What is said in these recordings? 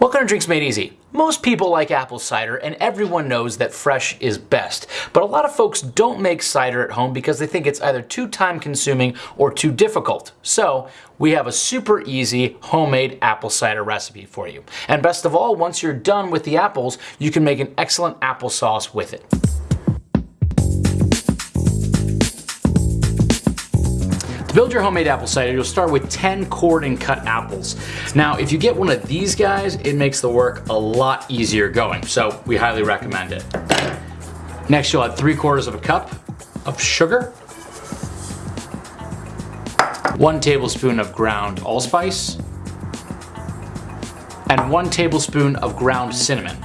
Welcome of Drinks Made Easy. Most people like apple cider and everyone knows that fresh is best. But a lot of folks don't make cider at home because they think it's either too time consuming or too difficult. So we have a super easy homemade apple cider recipe for you. And best of all, once you're done with the apples, you can make an excellent applesauce with it. Build your homemade apple cider, you'll start with 10 cored and cut apples. Now, if you get one of these guys, it makes the work a lot easier going, so we highly recommend it. Next, you'll add three quarters of a cup of sugar, one tablespoon of ground allspice, and one tablespoon of ground cinnamon.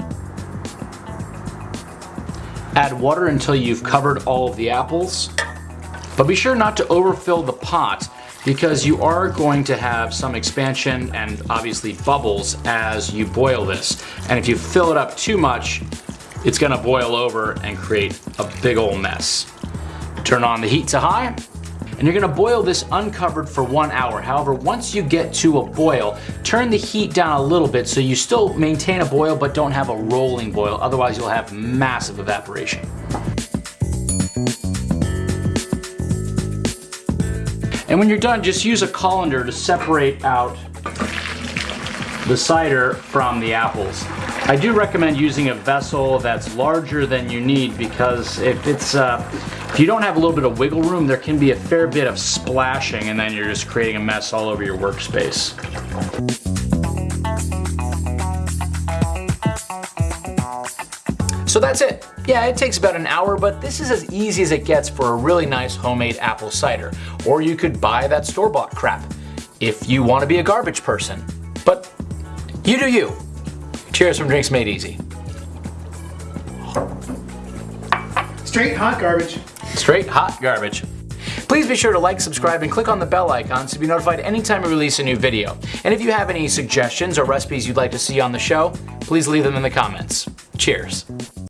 Add water until you've covered all of the apples but be sure not to overfill the pot because you are going to have some expansion and obviously bubbles as you boil this. And if you fill it up too much, it's gonna boil over and create a big old mess. Turn on the heat to high, and you're gonna boil this uncovered for one hour. However, once you get to a boil, turn the heat down a little bit so you still maintain a boil but don't have a rolling boil, otherwise you'll have massive evaporation. And when you're done, just use a colander to separate out the cider from the apples. I do recommend using a vessel that's larger than you need because if it's uh, if you don't have a little bit of wiggle room, there can be a fair bit of splashing and then you're just creating a mess all over your workspace. So that's it. Yeah, it takes about an hour, but this is as easy as it gets for a really nice homemade apple cider. Or you could buy that store-bought crap if you want to be a garbage person. But you do you. Cheers from Drinks Made Easy. Straight hot garbage. Straight hot garbage. Please be sure to like, subscribe, and click on the bell icon to be notified anytime we release a new video. And if you have any suggestions or recipes you'd like to see on the show, please leave them in the comments. Cheers.